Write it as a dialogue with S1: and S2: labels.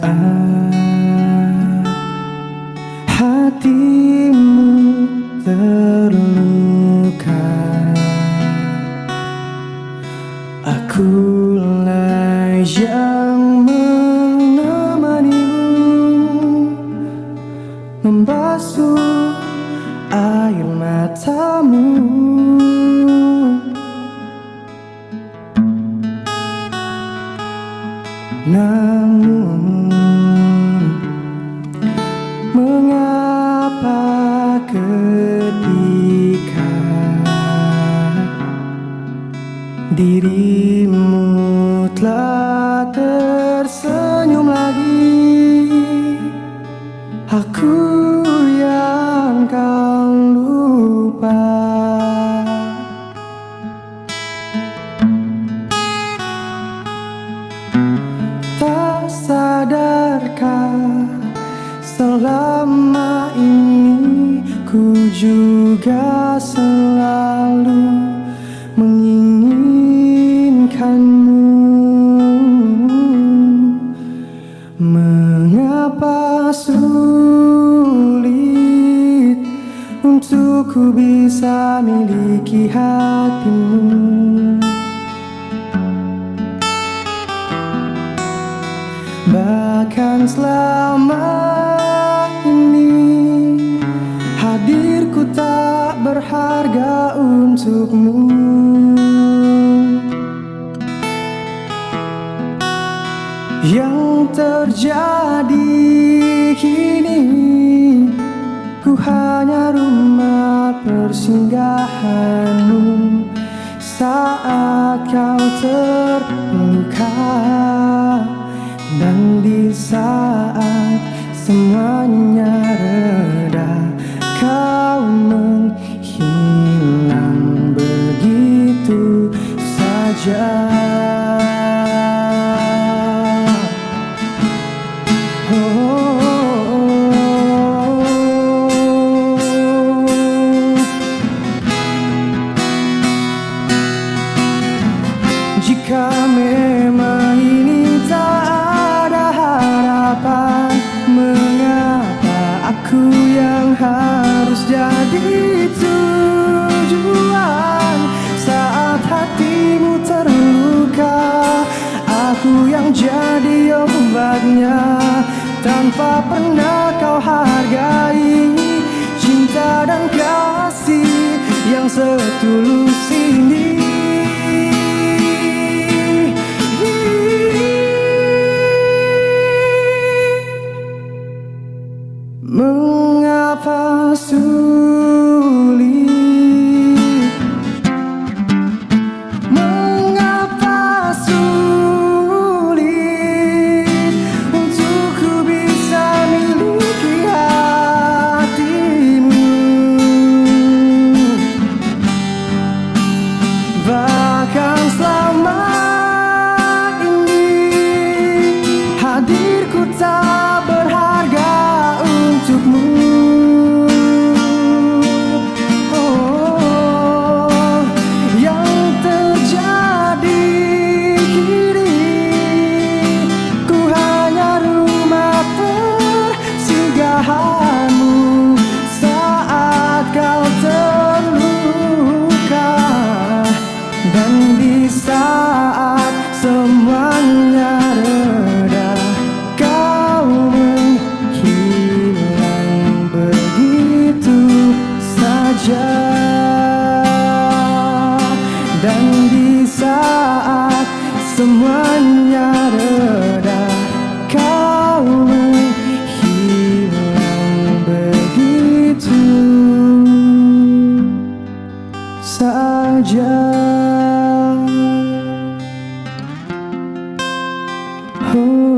S1: saat hatimu terluka. Akulah yang menemanimu. Membasuh air matamu. Nah. Dirimu telah tersenyum lagi. Aku yang kau lupa. Tak sadarkah selama ini Ku juga selalu ku bisa miliki hatimu. Bahkan selama ini Hadirku tak berharga untukmu. Yang terjadi kini Ku hanya persinggahanmu Saat kau terluka Dan di saat semuanya Jika memang ini tak ada harapan Mengapa aku yang harus jadi tujuan? Saat hatimu terluka Aku yang jadi obatnya. Tanpa pernah kau hargai Cinta dan kasih yang setulus ini Mengapa sulit Dan di saat semuanya reda Kau hilang begitu. Saja. Oh.